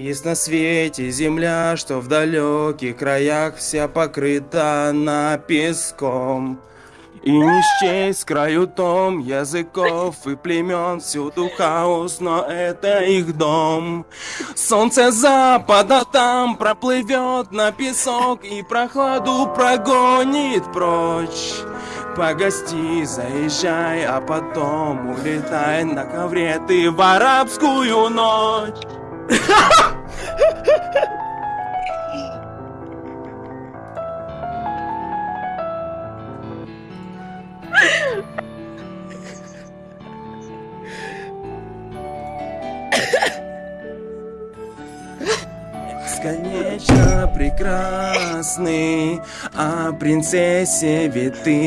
Есть на свете земля, что в далеких краях вся покрыта на песком. И не счесть краю том языков и племен Всюду хаос, но это их дом. Солнце запада там проплывет на песок И прохладу прогонит прочь. Погости, заезжай, а потом улетай на ковре ты в арабскую ночь Бесконечно прекрасный, а принцессе ведь ты